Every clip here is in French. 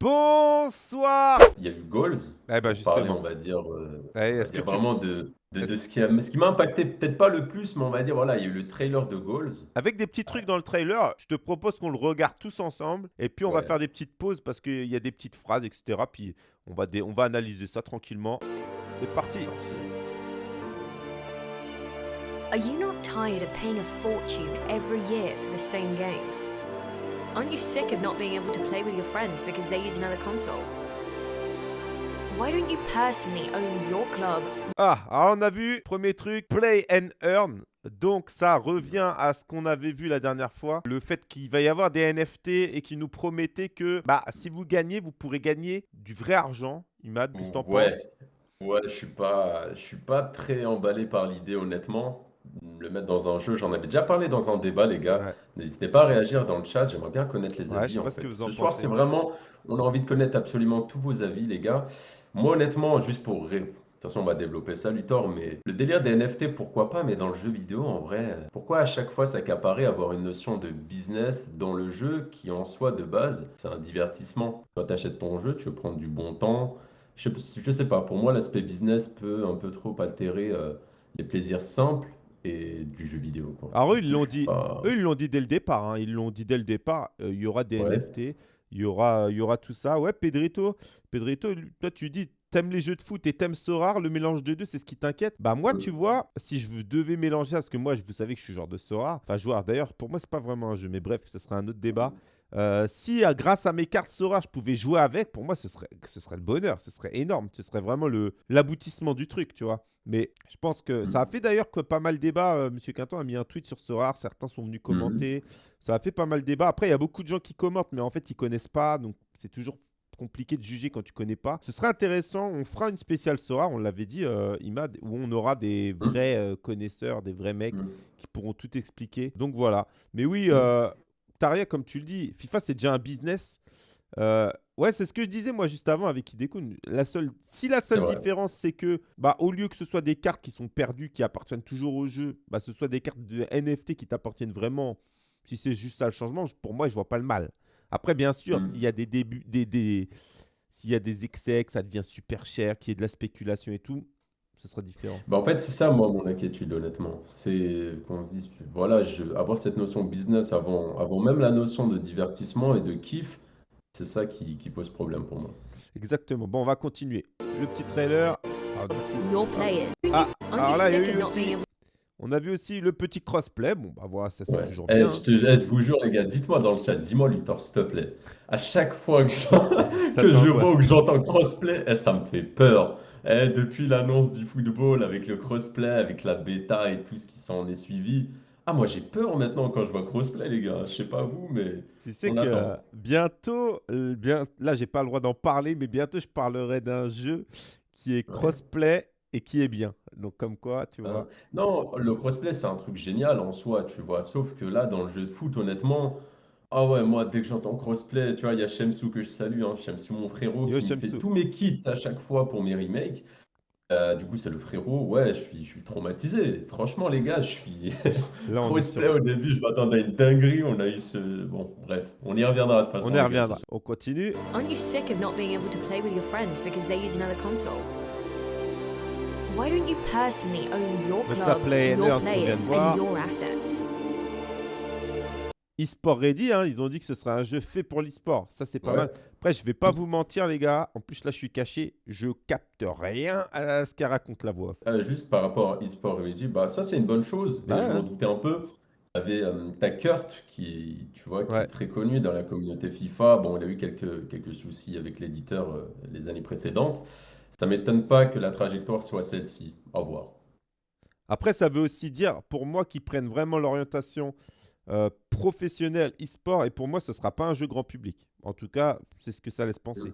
Bonsoir Il y a eu Goals. Eh ben justement. on va dire, euh, Eh, est-ce que dire tu... vraiment de, de, de ce qui a- ce qui m'a impacté, peut-être pas le plus, mais on va dire, voilà, il y a eu le trailer de Goals. Avec des petits trucs dans le trailer, je te propose qu'on le regarde tous ensemble et puis on va faire des petites pauses parce qu'il y a des petites phrases, etc. Puis on va, dé- on va analyser ça tranquillement. C'est parti Are you not tired of paying a fortune every year for the same game? Aren't you sick of not being able to play with your friends because they use another console? Why don't you personally own your club, Ah, alors on a vu, premier truc, play and earn. Donc ça revient à ce qu'on avait vu la dernière fois, le fait qu'il va y avoir des NFT et qu'il nous promettait que bah, si vous gagnez, vous pourrez gagner du vrai argent. Imad, qu'est-ce que t'en Ouais, penses? Ouais, je suis pas, je suis pas très emballé par l'idée, honnêtement. Le mettre dans un jeu, j'en avais déjà parlé dans un débat, les gars. Ouais. N'hésitez pas à réagir dans le chat, j'aimerais bien connaître les Ouais, avis. sais en pas ce fait. que vous en Ce soir, pensez. c'est vraiment, on a envie de connaître absolument tous vos avis, les gars. Moi, honnêtement, juste pour. ré- De toute façon, on va développer ça, Luthor, mais le délire des NFT, pourquoi pas, mais dans le jeu vidéo, en vrai, pourquoi à chaque fois s'accaparer avoir une notion de business dans le jeu qui, en soi, de base, c'est un divertissement. Quand tu achètes ton jeu, tu veux prendre du bon temps. Je, je sais pas, pour moi, l'aspect business peut un peu trop altérer euh, les plaisirs simples et du jeu vidéo. quoi. Alors eux, ils l'ont dit, pas- eux, ils l'ont dit dès le départ. hein, Ils l'ont dit dès le départ. euh, Il y aura des Ouais. NFT, il y aura, il y aura tout ça. Ouais, Pedrito, Pedrito, toi, tu dis, t'aimes les jeux de foot et t'aimes Sorare, le mélange des deux, c'est ce qui t'inquiète. Bah moi, tu vois, si je devais mélanger, parce que moi, je- vous savez que je suis genre de Sorare, enfin joueur. D'ailleurs, pour moi, c'est pas vraiment un jeu, mais bref, ce serait un autre débat. Euh, si euh, grâce à mes cartes Sora, je pouvais jouer avec, pour moi, ce serait, ce serait le bonheur, ce serait énorme, ce serait vraiment l'aboutissement du truc, tu vois. Mais je pense que ça a fait d'ailleurs que pas mal débat. euh, Monsieur Quinton a mis un tweet sur Sora, certains sont venus commenter. Ça a fait pas mal débat. Après, il y a beaucoup de gens qui commentent, mais en fait, ils connaissent pas, donc c'est toujours compliqué de juger quand tu connais pas. Ce serait intéressant, on fera une spéciale Sora, on l'avait dit, euh, Imad, où on aura des vrais euh, connaisseurs, des vrais mecs Mm. qui pourront tout expliquer. Donc voilà. Mais oui, euh, Taria, comme tu le dis, FIFA, c'est déjà un business. Euh, ouais, c'est ce que je disais moi juste avant avec Hidekun. La seule, si la seule différence, c'est que bah, au lieu que ce soit des cartes qui sont perdues, qui appartiennent toujours au jeu, bah, ce soit des cartes de NFT qui t'appartiennent vraiment, si c'est juste ça le changement, pour moi, je vois pas le mal. Après, bien sûr, Mm. s'il y a des débuts, des, des- s'il y a des excès, que ça devient super cher, qu'il y ait de la spéculation et tout, ce sera différent. Bah, en fait, c'est ça, moi, mon inquiétude, honnêtement. C'est qu'on se dise, voilà, je, avoir cette notion business avant, avant même la notion de divertissement et de kiff, c'est ça qui, qui pose problème pour moi. Exactement. Bon, on va continuer. Le petit trailer. Du? Ah, Aren't alors you là, il y a sick eu of not aussi- being able on a vu aussi le petit crossplay. Bon, bah voilà, ça c'est Ouais. toujours Eh, bien. je, te, eh, je vous jure, les gars, dites-moi dans le chat, dis-moi, Luthor, s'il te plaît. À chaque fois que, j'en- que je vois ou que j'entends crossplay, eh, ça me fait peur. Eh, depuis l'annonce du football, avec le crossplay, avec la bêta et tout ce qui s'en est suivi. Ah, moi, j'ai peur maintenant quand je vois crossplay, les gars. Je sais pas vous, mais. Tu sais On que attend. bientôt, euh, bien, là j'ai pas le droit d'en parler, mais bientôt je parlerai d'un jeu qui est Ouais. crossplay et qui est bien. Donc comme quoi, tu Hein? vois. Non, le crossplay, c'est un truc génial en soi, tu vois. Sauf que là, dans le jeu de foot, honnêtement, ah ouais, moi, dès que j'entends crossplay, tu vois, il y a Shamsou que je salue, hein, Shamsou, mon frérot, Yo, qui fait tous mes kits à chaque fois pour mes remakes. Euh, du coup, c'est le frérot, ouais, je suis, je suis traumatisé. Franchement, les gars, je suis. Là on est sur- Crossplay, au début, je m'attendais à une dinguerie. On a eu ce. Bon, bref, on y reviendra de toute façon. On y les gars, reviendra. c'est On continue. Aren't you sick of not being able to play with your friends because they use another console? Why don't you personally own your Même ça, club, Play and your Earn, tu viens de players, voir. and your assets? eSport Ready, hein, ils ont dit que ce serait un jeu fait pour l'eSport. Ça, c'est pas Ouais. mal. Après, je vais pas vous mentir, les gars. En plus, là, je suis caché. Je capte rien à ce qu'elle raconte la voix. Euh, juste par rapport à eSport RG, bah ça c'est une bonne chose. Ouais, je m'en doutais un peu. T'avais euh, t'as Kurt qui, tu vois, qui Ouais. est très connu dans la communauté FIFA. Bon, il a eu quelques, quelques soucis avec l'éditeur euh, les années précédentes. Ça m'étonne pas que la trajectoire soit celle-ci. Au revoir. Après, ça veut aussi dire, pour moi, qu'ils prennent vraiment l'orientation euh, professionnelle e-sport. Et pour moi, ce sera pas un jeu grand public. En tout cas, c'est ce que ça laisse penser.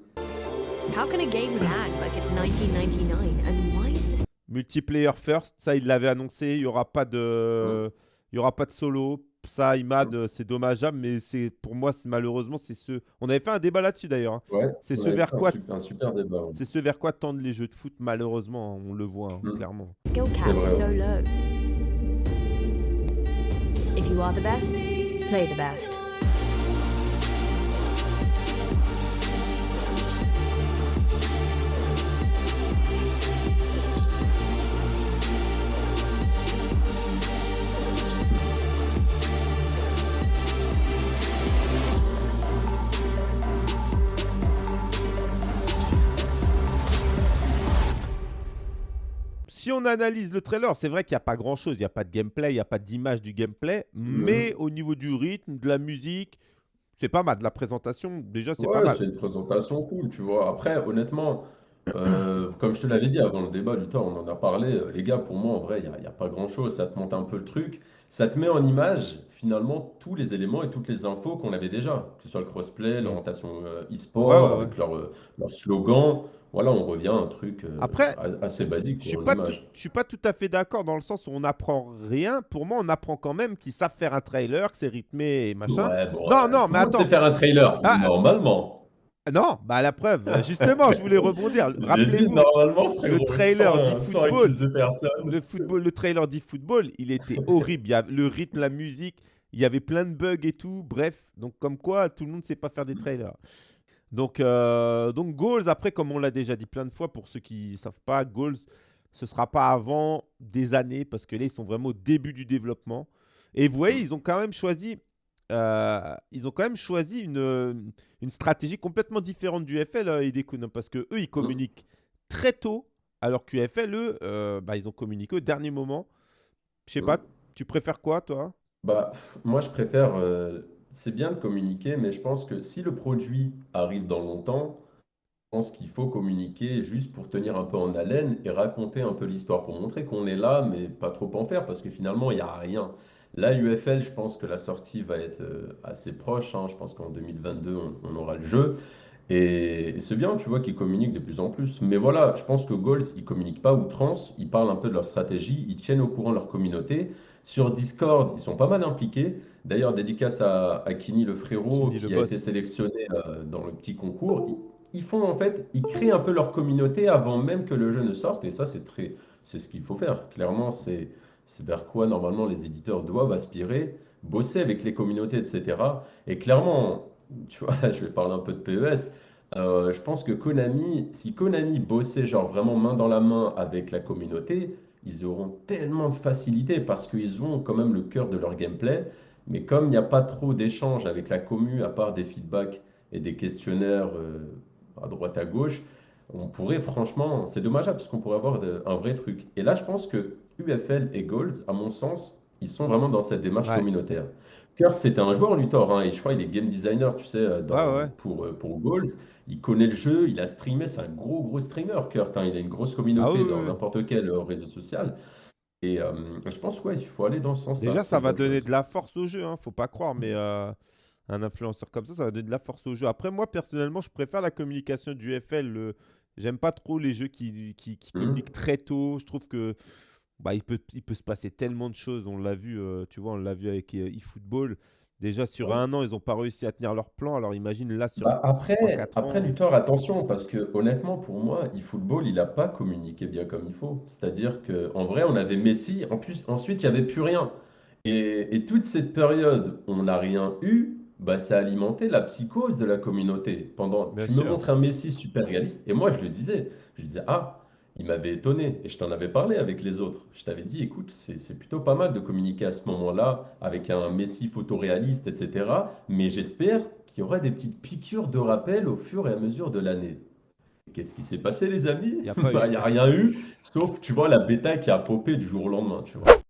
How can a game lag like it's 1999? And why is this Multiplayer first, ça, il l'avait annoncé. Il y aura pas de, il y aura pas de solo. Ça, Imad, euh, c'est dommageable, mais c'est pour moi, c'est malheureusement, c'est ce. On avait fait un débat là-dessus d'ailleurs. hein. Ouais, C'est ce vers quoi- super- un super débat. ouais. C'est ce vers quoi tendent les jeux de foot, malheureusement. On le voit, hein, Mm. clairement. skill cap vrai, so low? If you are the best, play the best. Si on analyse le trailer, c'est vrai qu'il n'y a pas grand-chose. Il n'y a pas de gameplay, il n'y a pas d'image du gameplay. Mais au niveau du rythme, de la musique, c'est pas mal. De la présentation, déjà, c'est pas mal. c'est une présentation cool, tu vois. Après, honnêtement, euh, comme je te l'avais dit avant le débat, Luthor, on en a parlé. euh, Les gars, pour moi, en vrai, il n'y a, y a pas grand-chose. Ça te monte un peu le truc. Ça te met en image, finalement, tous les éléments et toutes les infos qu'on avait déjà. Que ce soit le crossplay, l'orientation euh, e-sport, ouais, ouais. avec leur, euh, leur slogan. Voilà, on revient à un truc euh, Après, a- assez basique Je suis pas, tout, je suis pas tout à fait d'accord dans le sens où on n'apprend rien. Pour moi, on apprend quand même qu'ils savent faire un trailer, que c'est rythmé et machin. Ouais, bon, Non, non, tout mais le monde attends. sait faire un trailer, Ah, normalement. Non, bah la preuve. Justement, je voulais rebondir. Dit Rappelez-vous, frérot, trailer dit sans football. le football, le trailer d'e-football, il était horrible. Il y a le rythme, la musique, il y avait plein de bugs et tout. Bref, donc comme quoi, tout le monde ne sait pas faire des trailers. Donc, euh, donc Goals, après, comme on l'a déjà dit plein de fois, pour ceux qui ne savent pas, Goals, ce sera pas avant des années, parce que là, ils sont vraiment au début du développement. Et vous voyez, ils ont quand même choisi, euh, ils ont quand même choisi une, une stratégie complètement différente du FL, euh, hein, parce que eux, ils communiquent très tôt, alors que UFL, eux, euh, bah, ils ont communiqué au dernier moment. Je sais pas, tu préfères quoi, toi? Bah, moi, je préfère. euh, c'est bien de communiquer, mais je pense que si le produit arrive dans longtemps, je pense qu'il faut communiquer juste pour tenir un peu en haleine et raconter un peu l'histoire pour montrer qu'on est là, mais pas trop en faire parce que finalement, il n'y a rien. Là, UFL, je pense que la sortie va être euh, assez proche. hein. Je pense qu'en 2022, on, on aura le jeu. Et c'est bien, tu vois, qu'ils communiquent de plus en plus. Mais voilà, je pense que Goals, ils communiquent pas outrance. Ils parlent un peu de leur stratégie. Ils tiennent au courant leur communauté. Sur Discord, ils sont pas mal impliqués. D'ailleurs, dédicace à, à Kini le frérot Kini, le qui a boss. été sélectionné euh, dans le petit concours. Ils, ils font en fait, ils créent un peu leur communauté avant même que le jeu ne sorte. Et ça, c'est très, c'est ce qu'il faut faire. Clairement, c'est, c'est vers quoi normalement les éditeurs doivent aspirer, bosser avec les communautés, etc. Et clairement, tu vois, je vais parler un peu de PES. euh, je pense que Konami, si Konami bossait genre vraiment main dans la main avec la communauté, ils auront tellement de facilité parce qu'ils ont quand même le cœur de leur gameplay. Mais comme il n'y a pas trop d'échanges avec la commu, à part des feedbacks et des questionnaires euh, à droite à gauche, on pourrait franchement, c'est dommageable parce qu'on pourrait avoir un vrai truc. Et là, je pense que UFL et Goals, à mon sens, ils sont vraiment dans cette démarche Ouais. communautaire. Kurt, c'était un joueur Luthor, hein, et je crois qu'il est game designer, tu sais, euh, dans- Ouais, ouais. Pour, euh, pour Goals. Il connaît le jeu, il a streamé, c'est un gros, gros streamer, Kurt. hein, il a une grosse communauté Ah oui, dans oui, n'importe quel euh, réseau social. Et euh, je pense, ouais, il faut aller dans ce sens-là. Déjà, ça va donner chose. de la force au jeu, hein, faut pas croire, mais euh, un influenceur comme ça, ça va donner de la force au jeu. Après, moi, personnellement, je préfère la communication du FL. le- J'aime pas trop les jeux qui, qui, qui Mhm. communiquent très tôt. Je trouve que bah, il, peut, il peut se passer tellement de choses. On l'a vu, euh, tu vois, on l'a vu avec euh, eFootball. Déjà, sur Ouais. un an, ils n'ont pas réussi à tenir leur plan. Alors, imagine là, sur Bah, après, 3-4 après ans. Luthor, attention, parce que honnêtement, pour moi, eFootball, il n'a pas communiqué bien comme il faut. C'est-à-dire qu'en vrai, on avait Messi, en plus, ensuite, il n'y avait plus rien. Et, et toute cette période, on n'a rien eu, bah, ça a alimenté la psychose de la communauté. Pendant, Bien tu me montres un Messi super réaliste, et moi, je le disais, je disais, ah, il m'avait étonné, et je t'en avais parlé avec les autres. Je t'avais dit, écoute, c'est c'est plutôt pas mal de communiquer à ce moment-là avec un Messi photoréaliste, etc. Mais j'espère qu'il y aura des petites piqûres de rappel au fur et à mesure de l'année. Qu'est-ce qui s'est passé, les amis? Il y a pas Bah, eu. n'y a rien eu, sauf, tu vois, la bêta qui a popé du jour au lendemain, tu vois.